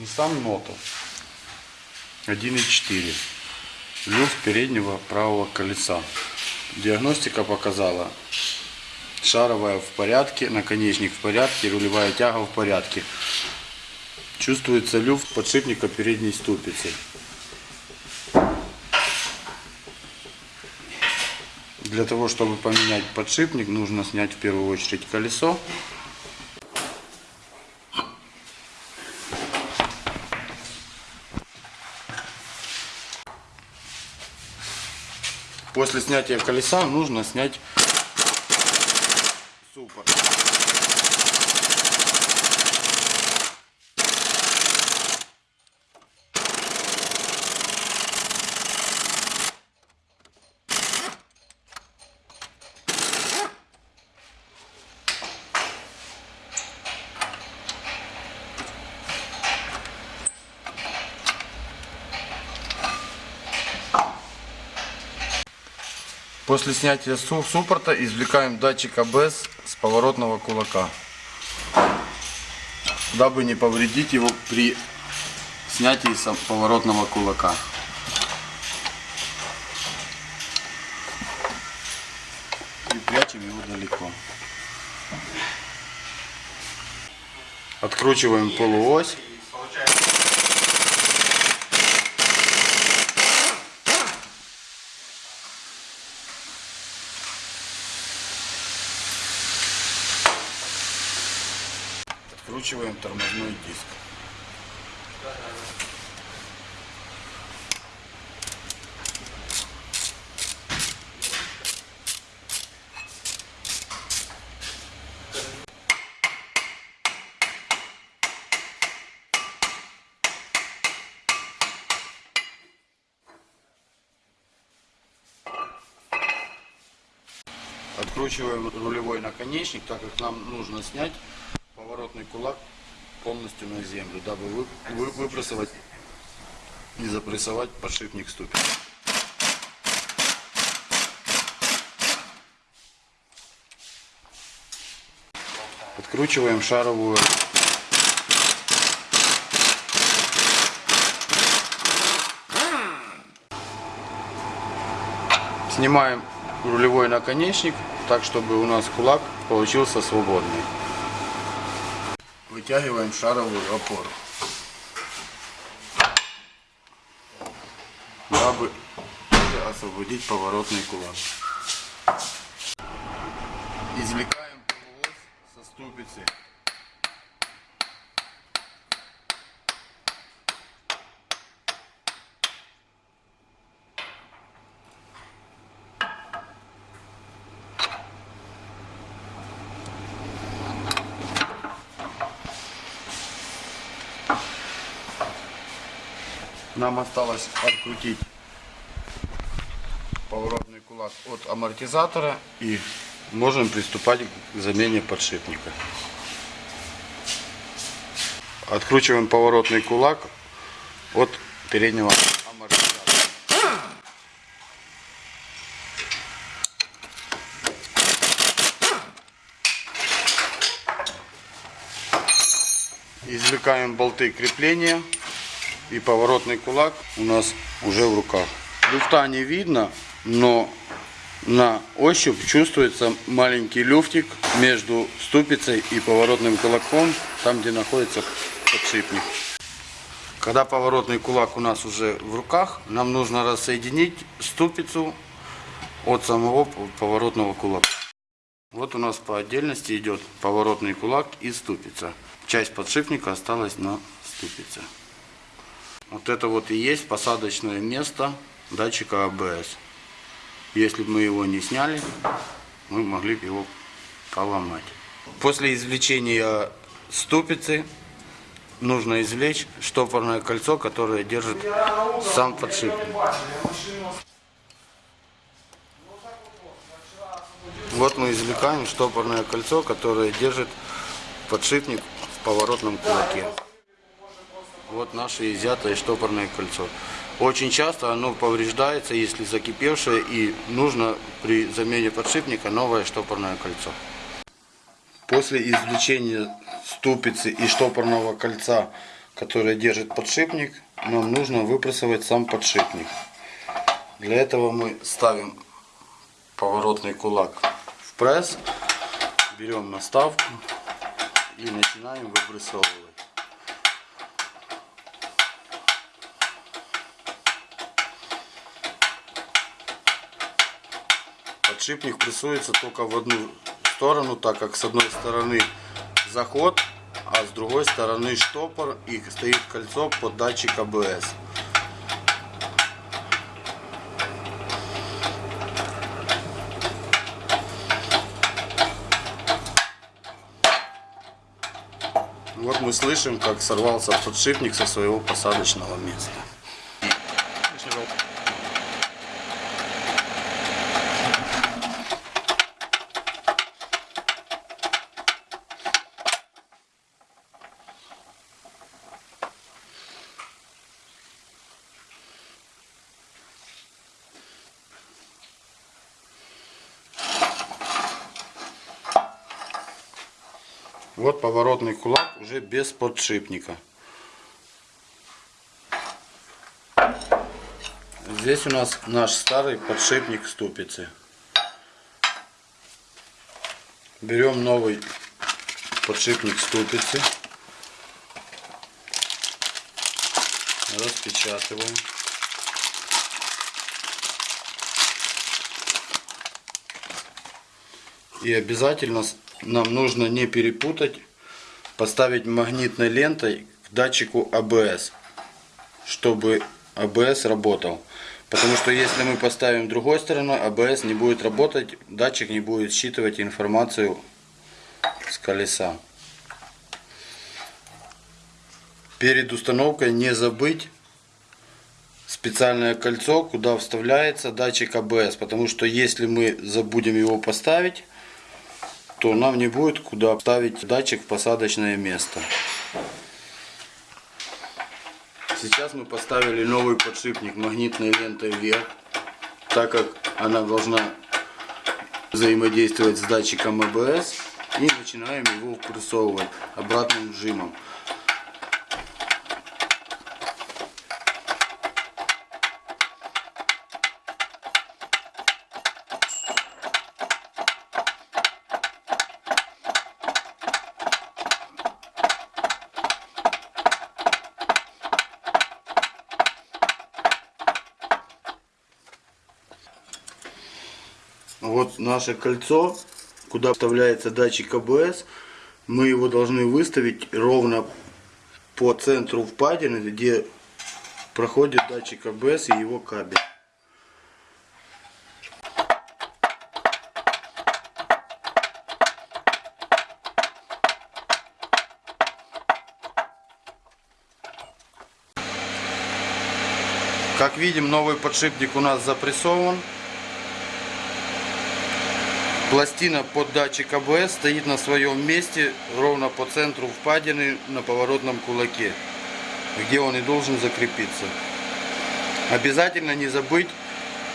Nissan Noto 1.4 люфт переднего правого колеса. Диагностика показала шаровая в порядке, наконечник в порядке, рулевая тяга в порядке. Чувствуется люфт подшипника передней ступицы. Для того, чтобы поменять подшипник, нужно снять в первую очередь колесо. После снятия колеса нужно снять суппорт. После снятия су- суппорта извлекаем датчик АБС с поворотного кулака, дабы не повредить его при снятии сам- поворотного кулака. И прячем его далеко. Откручиваем полуось. Откручиваем тормозной диск. Откручиваем рулевой наконечник, так как нам нужно снять кулак полностью на землю, дабы вы, вы- выпрессовать и запрессовать подшипник ступень. Откручиваем шаровую Снимаем рулевой наконечник, так чтобы у нас кулак получился свободный. Вытягиваем шаровую опору. Дабы освободить поворотный кулак. Извлекаем полуось со ступицы. Нам осталось открутить поворотный кулак от амортизатора и можем приступать к замене подшипника. Откручиваем поворотный кулак от переднего амортизатора. Извлекаем болты крепления и поворотный кулак у нас уже в руках. Люфта не видно, но на ощупь чувствуется маленький люфтик между ступицей и поворотным кулаком, там где находится подшипник. Когда поворотный кулак у нас уже в руках, нам нужно рассоединить ступицу от самого поворотного кулака. Вот у нас по отдельности идет поворотный кулак и ступица. Часть подшипника осталась на ступице. Вот это вот и есть посадочное место датчика АБС. Если бы мы его не сняли, мы могли бы его поломать. После извлечения ступицы нужно извлечь штопорное кольцо, которое держит сам подшипник. Вот мы извлекаем штопорное кольцо, которое держит подшипник в поворотном кулаке. Вот наше изъятое штопорное кольцо. Очень часто оно повреждается, если закипевшее, и нужно при замене подшипника новое штопорное кольцо. После извлечения ступицы и штопорного кольца которая держит подшипник, нам нужно выпрессовать сам подшипник. Для этого мы ставим поворотный кулак в пресс, берем наставку и начинаем выпрессовывать. Подшипник прессуется только в одну сторону, так как с одной стороны заход, а с другой стороны штопор и стоит кольцо под датчик АБС. Вот мы слышим, как сорвался подшипник со своего посадочного места. Вот поворотный кулак уже без подшипника. Здесь у нас наш старый подшипник ступицы. Берем новый подшипник ступицы. Распечатываем. И обязательно нам нужно не перепутать, поставить магнитной лентой к датчику АБС, чтобы АБС работал. Потому что если мы поставим другой стороной, АБС не будет работать, датчик не будет считывать информацию с колеса. Перед установкой не забыть специальное кольцо, куда вставляется датчик АБС. Потому что если мы забудем его поставить, то нам не будет куда ставить датчик в посадочное место. Сейчас мы поставили новый подшипник магнитной лентой вверх, так как она должна взаимодействовать с датчиком АБС и начинаем его впрессовывать обратным вжимом. Вот наше кольцо, куда вставляется датчик АБС. Мы его должны выставить ровно по центру впадины, где проходит датчик АБС и его кабель. Как видим, новый подшипник у нас запрессован. Пластина под датчик АБС стоит на своем месте ровно по центру впадины на поворотном кулаке, где он и должен закрепиться. Обязательно не забыть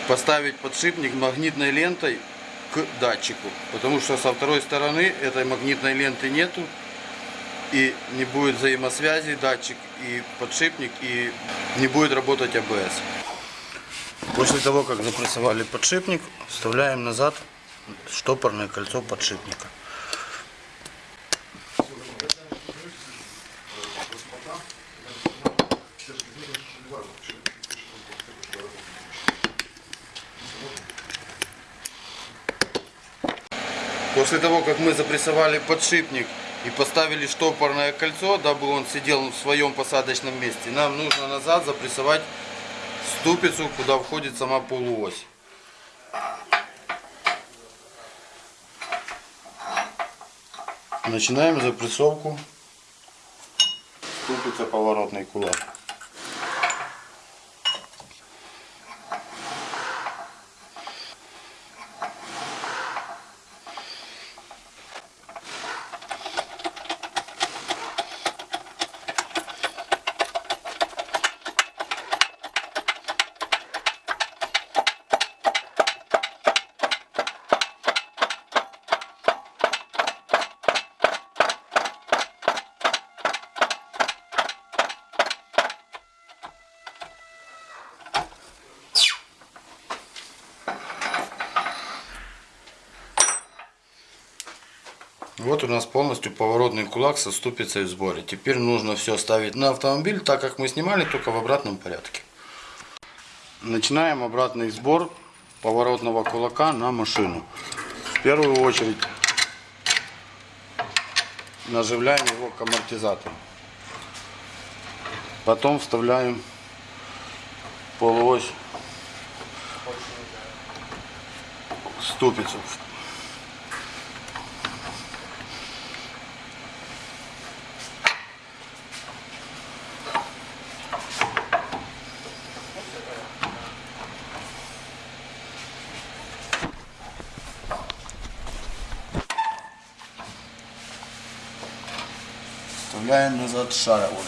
поставить подшипник магнитной лентой к датчику, потому что со второй стороны этой магнитной ленты нету и не будет взаимосвязи датчик и подшипник и не будет работать АБС. После того, как запрессовали подшипник, вставляем назад штопорное кольцо подшипника. После того, как мы запрессовали подшипник и поставили штопорное кольцо, дабы он сидел в своем посадочном месте, нам нужно назад запрессовать ступицу, куда входит сама полуось. Начинаем запрессовку ступица поворотный кулак. Вот у нас полностью поворотный кулак со ступицей в сборе. Теперь нужно все ставить на автомобиль, так как мы снимали только в обратном порядке. Начинаем обратный сбор поворотного кулака на машину. В первую очередь наживляем его к амортизатору. Потом вставляем полуось ступицу. Вставляем назад шаровую.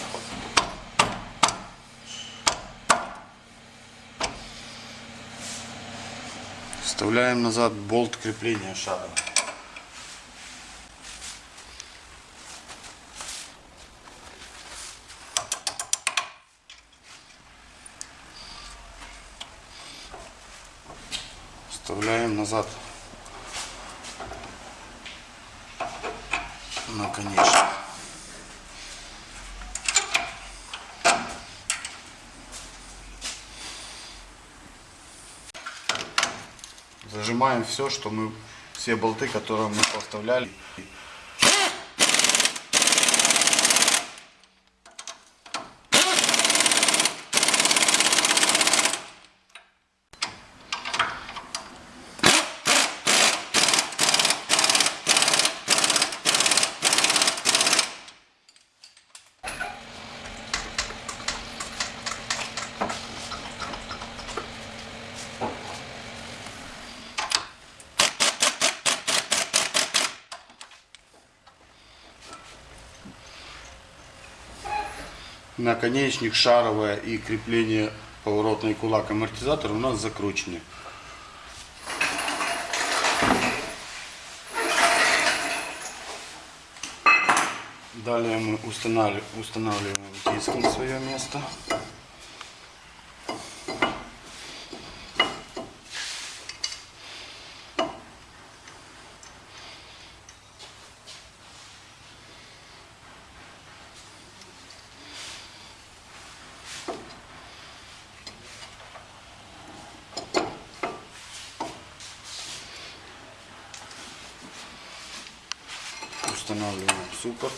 Вставляем назад болт крепления шара. Вставляем назад наконечник. Зажимаем все, что мы, все болты, которые мы поставляли. Наконечник шаровое и крепление поворотный кулак амортизатор у нас закручены. Далее мы устанавливаем, устанавливаем диски на свое место. Устанавливаем суппорт.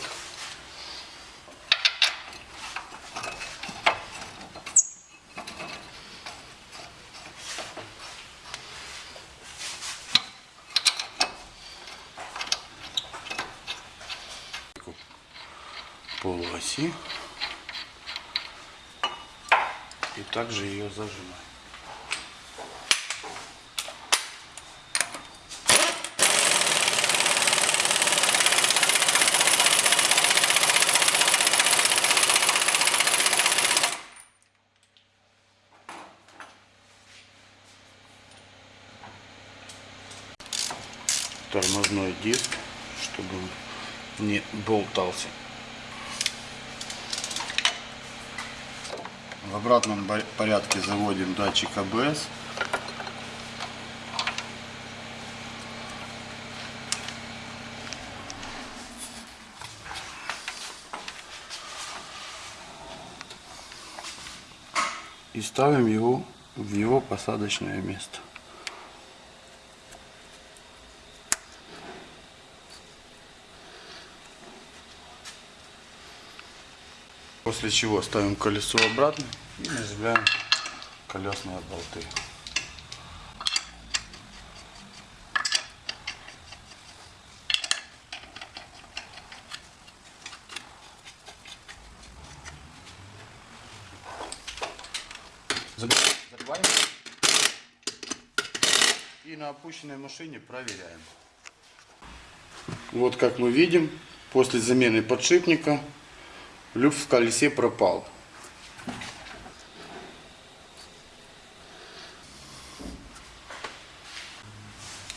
полуоси и также ее зажимаем. Тормозной диск, чтобы он не болтался. В обратном порядке заводим датчик АБС. И ставим его в его посадочное место. После чего ставим колесо обратно и нажимаем колесные болты. Закрываем. И на опущенной машине проверяем. Вот как мы видим, после замены подшипника люфт в колесе пропал.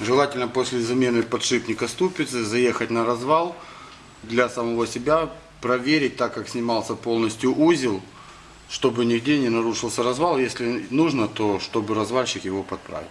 Желательно после замены подшипника ступицы заехать на развал для самого себя, проверить, так как снимался полностью узел, чтобы нигде не нарушился развал. Если нужно, то чтобы развальщик его подправил.